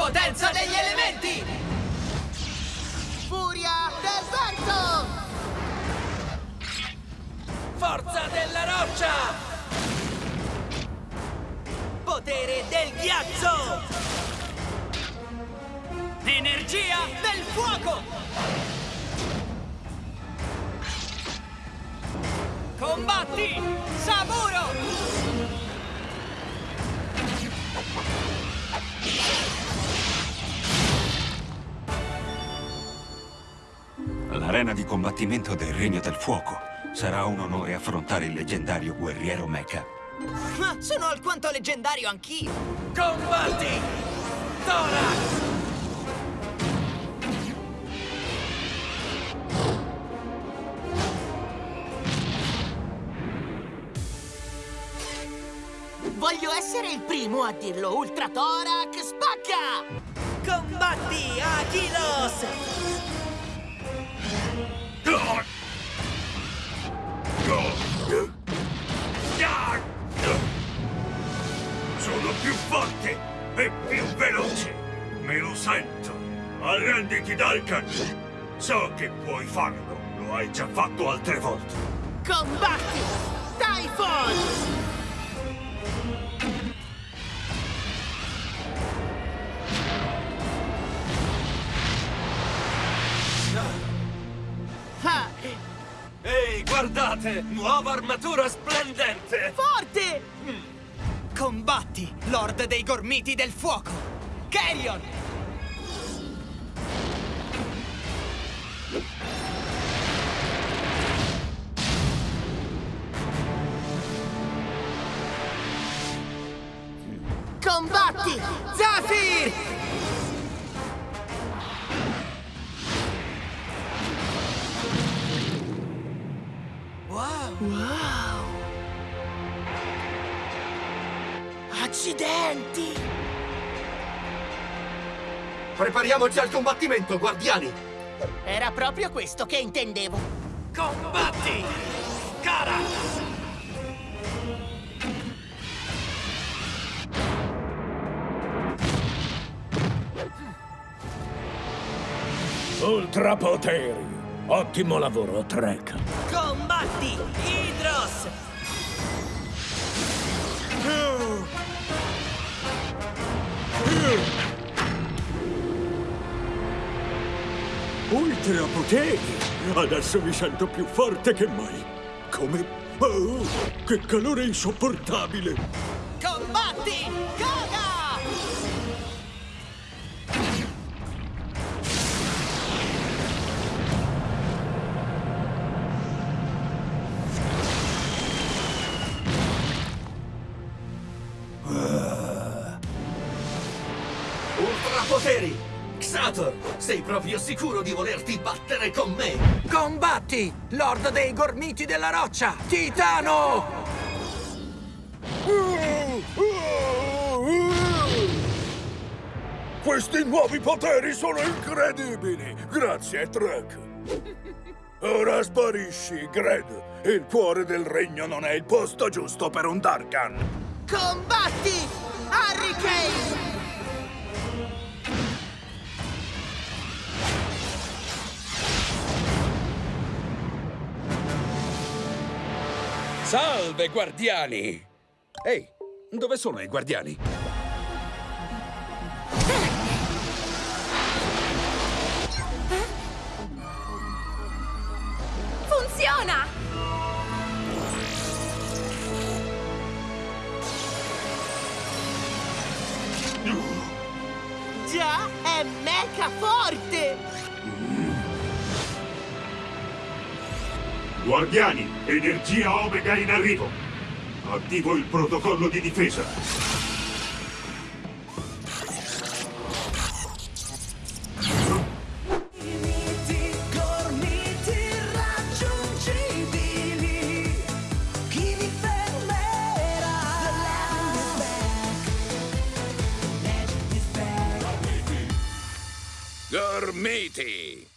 Potenza degli elementi! Furia del vento! Forza della roccia! Potere del ghiaccio! Energia del fuoco! Combatti! Saburo! L'arena di combattimento del Regno del Fuoco. Sarà un onore affrontare il leggendario guerriero Mecha. Ma sono alquanto leggendario anch'io! Combatti! Thorax! Voglio essere il primo a dirlo! Ultra Thorac spacca! Combatti, Achilos! Sono più forte e più veloce. Me lo sento. Arrenditi, Dalkan. So che puoi farlo. Lo hai già fatto altre volte. Combatti! Typhon! Ehi, guardate! Nuova armatura splendente! forte! Combatti, Lord dei Gormiti del Fuoco! Carrion! Combatti! Zafir! Wow! Wow! Accidenti! Prepariamoci al combattimento, guardiani! Era proprio questo che intendevo. Combatti! Cara! Ultrapoteri. Ottimo lavoro, Trek. Combatti! Hydros! Ultra poteri! Adesso mi sento più forte che mai. Come... Oh, che calore insopportabile! Combatti! Koga! Ultrapoteri! Xator, sei proprio sicuro di volerti battere con me? Combatti! Lord dei Gormiti della Roccia! Titano! Questi nuovi poteri sono incredibili! Grazie, Trek! Ora sparisci, Gred! Il cuore del regno non è il posto giusto per un Darkan! Combatti! Hurricane! Salve, guardiani! Ehi, dove sono i guardiani? Funziona! Già, è mecha forte! Guardiani, energia Omega in arrivo! Attivo il protocollo di difesa! Gormiti!